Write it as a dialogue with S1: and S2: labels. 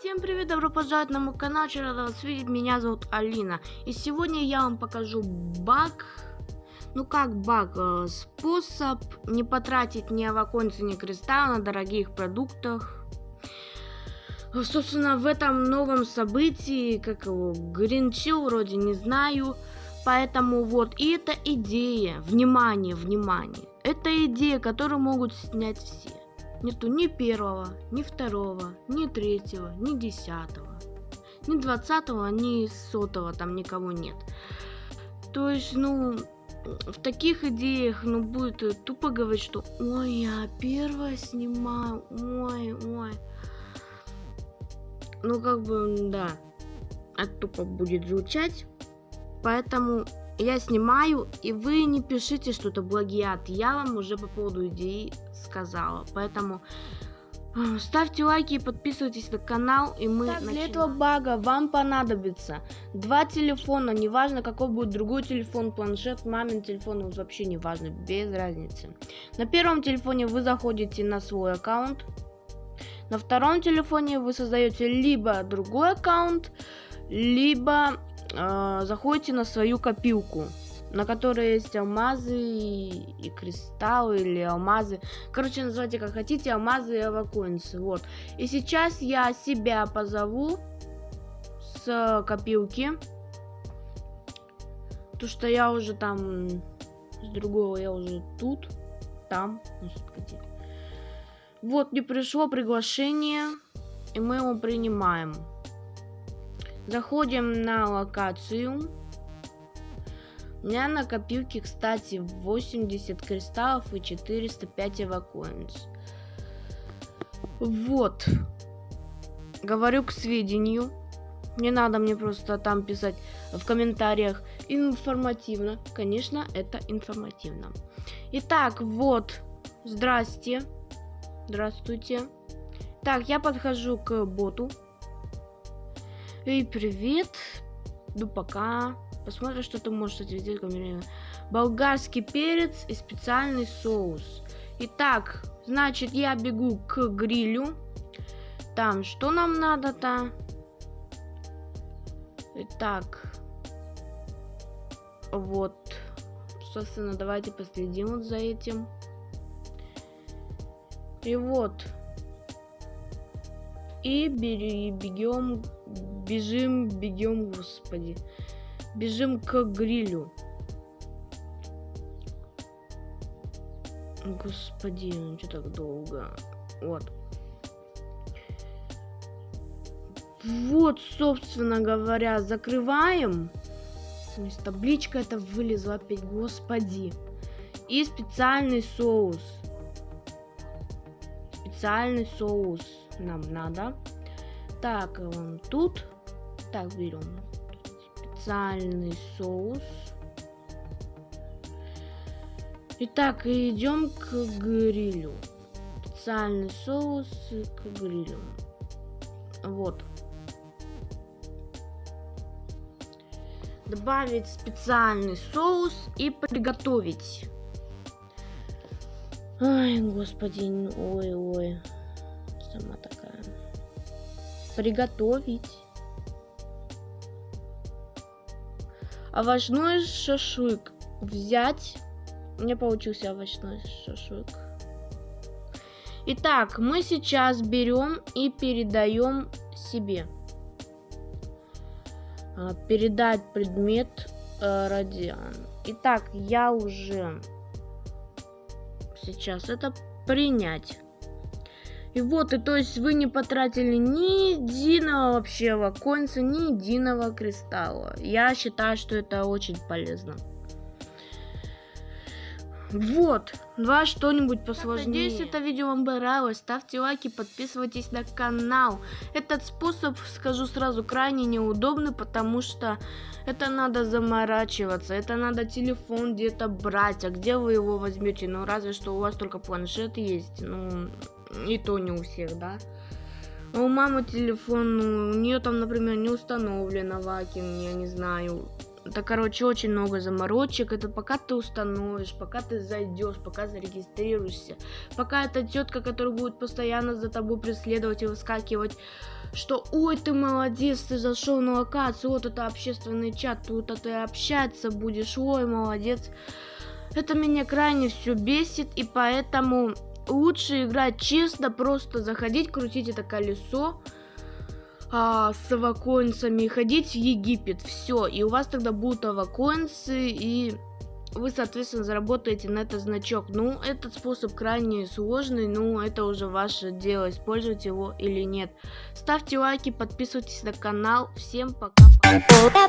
S1: Всем привет, добро пожаловать на мой канал, рада вас видеть, меня зовут Алина. И сегодня я вам покажу баг, ну как баг, э, способ не потратить ни аваконцы, ни кристалл на дорогих продуктах. Собственно, в этом новом событии, как его, Гринчил вроде не знаю, поэтому вот, и это идея, внимание, внимание, это идея, которую могут снять все. Нету ни первого, ни второго, ни третьего, ни десятого. Ни двадцатого, ни сотого там никого нет. То есть, ну, в таких идеях, ну, будет тупо говорить, что «Ой, я первая снимаю, ой, ой». Ну, как бы, да, это тупо будет звучать. Поэтому я снимаю, и вы не пишите что-то плагиат. Я вам уже по поводу идеи сказала. Поэтому э, ставьте лайки и подписывайтесь на канал, и мы так, Для этого бага вам понадобится два телефона, неважно какой будет другой телефон, планшет, мамин телефон, вообще не важно, без разницы. На первом телефоне вы заходите на свой аккаунт, на втором телефоне вы создаете либо другой аккаунт, либо э, заходите на свою копилку, на которой есть алмазы и, кристаллы или алмазы. Короче, называйте как хотите, алмазы и авакоинсы. Вот. И сейчас я себя позову с копилки. То, что я уже там с другого я уже тут, там, господи. Вот, не пришло приглашение, и мы его принимаем. Заходим на локацию. У меня на копилке, кстати, 80 кристаллов и 405 эвакоинс. Вот. Говорю к сведению. Не надо мне просто там писать в комментариях информативно. Конечно, это информативно. Итак, вот. Здрасте. Здравствуйте. Так, я подхожу к боту. Эй, привет. Ну, пока. Посмотрим, что ты можешь ответить ко Болгарский перец и специальный соус. Итак, значит, я бегу к грилю. Там, что нам надо-то? Итак. Вот. Собственно, давайте последим вот за этим. И вот. И бегем Бежим, бегем, господи. Бежим к грилю. Господи, ну что так долго? Вот. Вот, собственно говоря, закрываем. Табличка это вылезла опять, господи. И специальный соус. Специальный соус нам надо. Так, он тут. Так, берем специальный соус. Итак, идем к грилю. Специальный соус к грилю. Вот. Добавить специальный соус и приготовить. Ай, господи, ой-ой. Сама такая. Приготовить. овощной шашлык взять. У меня получился овощной шашлык. Итак, мы сейчас берем и передаем себе. А, передать предмет э, радиан. Итак, я уже сейчас это принять. И вот, и то есть вы не потратили ни единого вообще ваконца, ни единого кристалла. Я считаю, что это очень полезно. Вот, два что-нибудь посложнее. Надеюсь, это видео вам понравилось. Ставьте лайки, подписывайтесь на канал. Этот способ, скажу сразу, крайне неудобный, потому что это надо заморачиваться. Это надо телефон где-то брать. А где вы его возьмете? Ну, разве что у вас только планшет есть. Ну, и то не у всех, да. А у мамы телефон, ну, у нее там, например, не установлено вакин, я не знаю. Это, короче, очень много заморочек. Это пока ты установишь, пока ты зайдешь, пока зарегистрируешься. Пока эта тетка, которая будет постоянно за тобой преследовать и выскакивать, что ой, ты молодец, ты зашел на локацию, вот это общественный чат, тут ты общаться будешь, ой, молодец. Это меня крайне все бесит, и поэтому лучше играть честно, просто заходить, крутить это колесо, а, с авакоинсами ходить в Египет. Все, и у вас тогда будут авакоинсы, и вы, соответственно, заработаете на этот значок. Ну, этот способ крайне сложный, ну, это уже ваше дело, использовать его или нет. Ставьте лайки, подписывайтесь на канал. Всем пока-пока.